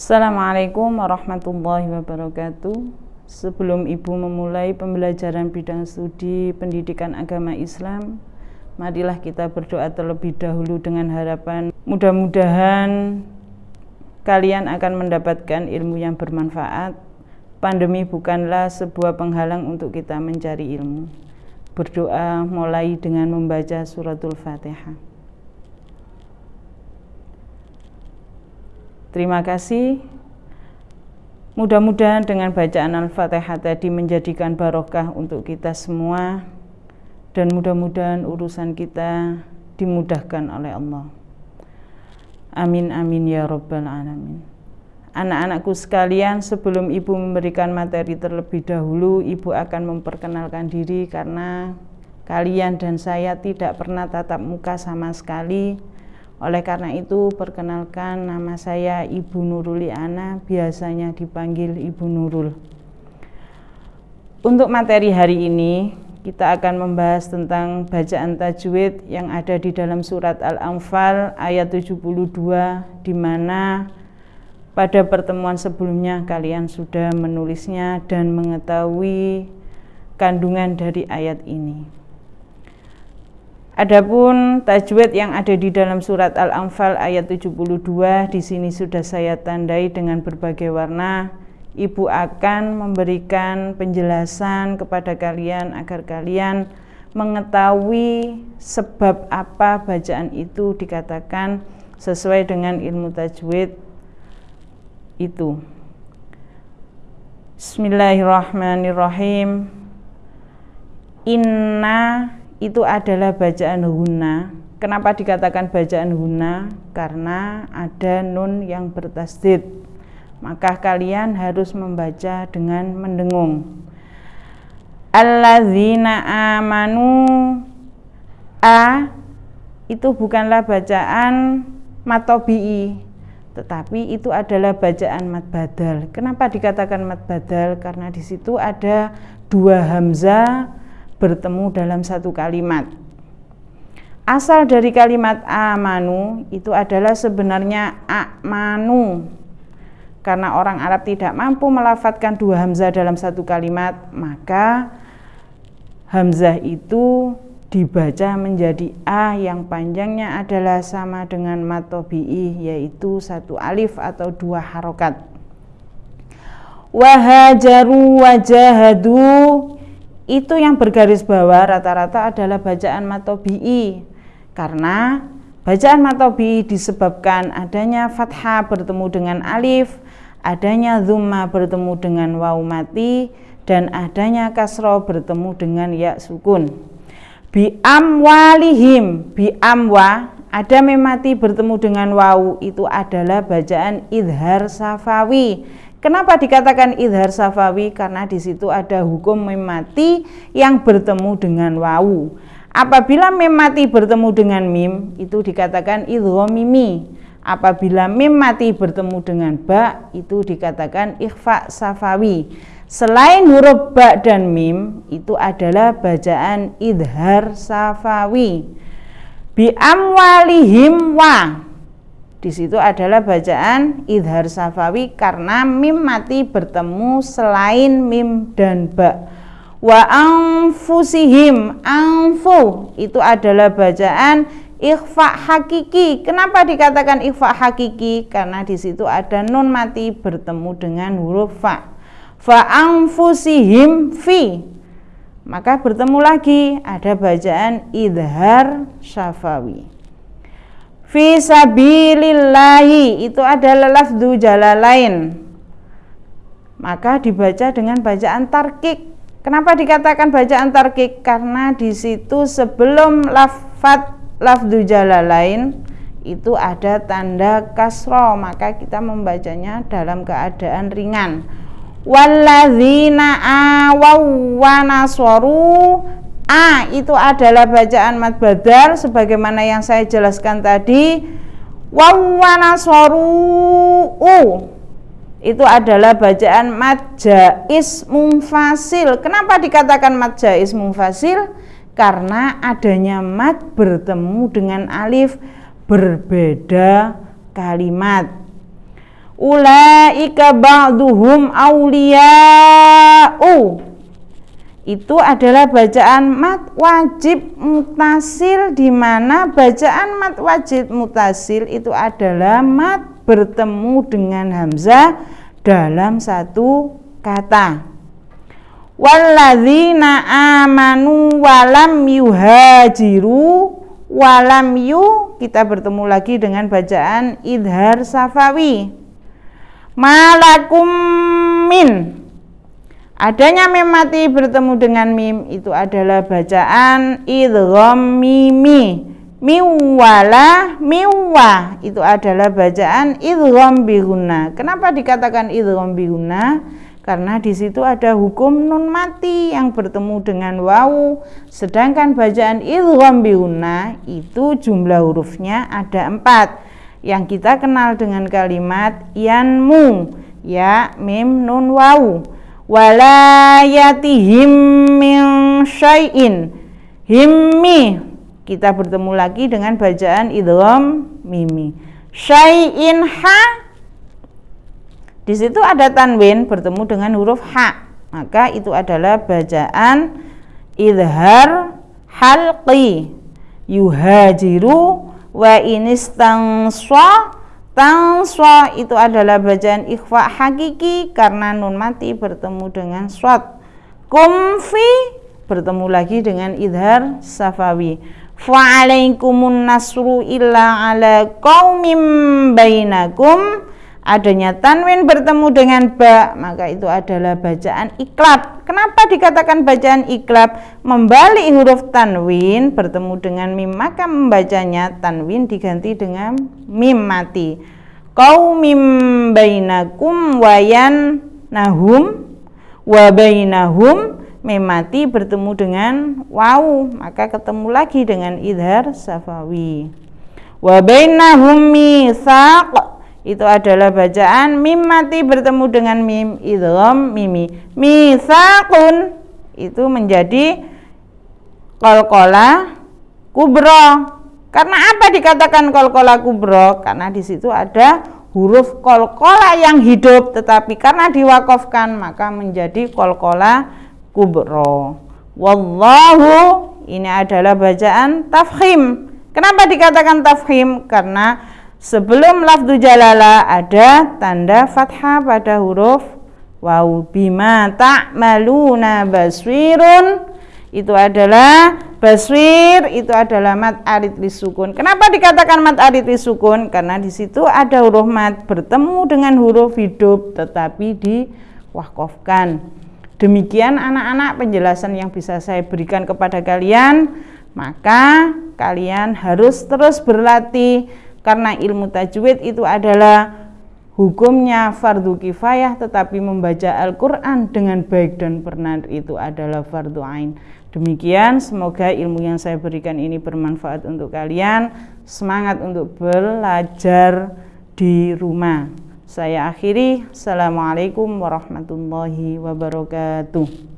Assalamualaikum warahmatullahi wabarakatuh. Sebelum Ibu memulai pembelajaran bidang studi pendidikan agama Islam, marilah kita berdoa terlebih dahulu dengan harapan mudah-mudahan kalian akan mendapatkan ilmu yang bermanfaat. Pandemi bukanlah sebuah penghalang untuk kita mencari ilmu. Berdoa mulai dengan membaca suratul Fatihah. Terima kasih. Mudah-mudahan dengan bacaan Al-Fatihah tadi menjadikan barokah untuk kita semua dan mudah-mudahan urusan kita dimudahkan oleh Allah. Amin amin ya rabbal alamin. Anak-anakku sekalian, sebelum Ibu memberikan materi terlebih dahulu, Ibu akan memperkenalkan diri karena kalian dan saya tidak pernah tatap muka sama sekali oleh karena itu, perkenalkan nama saya Ibu Nuruli Ana, biasanya dipanggil Ibu Nurul. Untuk materi hari ini, kita akan membahas tentang bacaan tajwid yang ada di dalam surat Al-Anfal ayat 72 di mana pada pertemuan sebelumnya kalian sudah menulisnya dan mengetahui kandungan dari ayat ini. Adapun tajwid yang ada di dalam surat Al-Anfal ayat 72 di sini sudah saya tandai dengan berbagai warna. Ibu akan memberikan penjelasan kepada kalian agar kalian mengetahui sebab apa bacaan itu dikatakan sesuai dengan ilmu tajwid itu. Bismillahirrahmanirrahim. Inna itu adalah bacaan huna. Kenapa dikatakan bacaan huna? Karena ada nun yang bertasdid. Maka kalian harus membaca dengan mendengung. Alladzina amanu a itu bukanlah bacaan matobi'i tetapi itu adalah bacaan mat badal. Kenapa dikatakan mat badal? Karena di situ ada dua hamzah bertemu dalam satu kalimat. Asal dari kalimat amanu itu adalah sebenarnya amanu. Karena orang Arab tidak mampu melafatkan dua hamzah dalam satu kalimat, maka hamzah itu dibaca menjadi a yang panjangnya adalah sama dengan matobi'i yaitu satu alif atau dua harokat. Wahajaru wajahadu itu yang bergaris bawah rata-rata adalah bacaan matobi'i. Karena bacaan matobi'i disebabkan adanya fathah bertemu dengan alif adanya zumma bertemu dengan waw mati dan adanya kasro bertemu dengan ya sukun. Bi amwalihim bi amwa ada memati bertemu dengan waw itu adalah bacaan idhar safawi Kenapa dikatakan idhar safawi? Karena di situ ada hukum memati yang bertemu dengan wawu. Apabila memati bertemu dengan mim, itu dikatakan idhomimi. Apabila mim mati bertemu dengan ba, itu dikatakan ikhfa safawi. Selain huruf ba dan mim, itu adalah bacaan idhar safawi. Bi amwalihim wa di situ adalah bacaan idhar safawi karena mim mati bertemu selain mim dan ba. Wa anfusihim anfu itu adalah bacaan ikhfa hakiki. Kenapa dikatakan ikhfa hakiki? Karena di situ ada nun mati bertemu dengan huruf fa. Fa anfusihim fi. Maka bertemu lagi ada bacaan idhar syafawi. Fi sabilillahi itu adalah lafdu jalalain. Maka dibaca dengan bacaan tarkik. Kenapa dikatakan bacaan tarkik? Karena di situ sebelum lafat lafdu jalalain itu ada tanda kasro maka kita membacanya dalam keadaan ringan walladzina awaw wa A itu adalah bacaan mat badal sebagaimana yang saya jelaskan tadi. Wawanaswaru u itu adalah bacaan mat jais mumfasil. Kenapa dikatakan mat jais mumfasil? Karena adanya mat bertemu dengan alif berbeda kalimat. ulaika ba'duhum awliya'u itu adalah bacaan mat wajib mutasil di mana bacaan mat wajib mutasil itu adalah mat bertemu dengan hamzah dalam satu kata. Walladzina amanu walam yuhajiru walam yu kita bertemu lagi dengan bacaan idhar safawi. Malakum min adanya mim mati bertemu dengan mim itu adalah bacaan idgham mimi. Miwala miwa itu adalah bacaan idgham bihuna. Kenapa dikatakan idgham bihuna? Karena di situ ada hukum nun mati yang bertemu dengan wawu sedangkan bacaan idgham biuna itu jumlah hurufnya ada empat. Yang kita kenal dengan kalimat yanmu ya mim nun wawu walayatihim min syai'in. Himmi. Kita bertemu lagi dengan bacaan idgham mimi. Syai'in ha. Di situ ada tanwin bertemu dengan huruf H. Maka itu adalah bacaan idhar halqi. Yuhajiru wa inistangswa tangswa itu adalah bacaan ikhfa hakiki karena nun mati bertemu dengan swat. Kumfi bertemu lagi dengan idhar safawi. Fa'alaikumun nasru illa ala qawmim bainakum adanya tanwin bertemu dengan ba maka itu adalah bacaan iklab. Kenapa dikatakan bacaan iklab? Membalik huruf tanwin bertemu dengan mim maka membacanya tanwin diganti dengan mim mati. Kau mim bainakum wayan nahum wa bainahum mim mati bertemu dengan waw maka ketemu lagi dengan idhar safawi. Wa bainahum misaq itu adalah bacaan mim mati bertemu dengan mim idgham mimi. Misakun itu menjadi kolkola kubro. Karena apa dikatakan kolkola kubro? Karena di situ ada huruf kolkola yang hidup. Tetapi karena diwakafkan maka menjadi kolkola kubro. Wallahu ini adalah bacaan tafhim kenapa dikatakan tafhim karena Sebelum lafdu jalala ada tanda fathah pada huruf waw bima ta'maluna baswirun itu adalah baswir itu adalah mat arid lisukun. Kenapa dikatakan mat arid lisukun? Karena di situ ada huruf mat bertemu dengan huruf hidup tetapi diwakafkan. Demikian anak-anak penjelasan yang bisa saya berikan kepada kalian. Maka kalian harus terus berlatih karena ilmu tajwid itu adalah hukumnya fardu kifayah tetapi membaca Al-Quran dengan baik dan benar itu adalah fardu ain. Demikian semoga ilmu yang saya berikan ini bermanfaat untuk kalian. Semangat untuk belajar di rumah. Saya akhiri. Assalamualaikum warahmatullahi wabarakatuh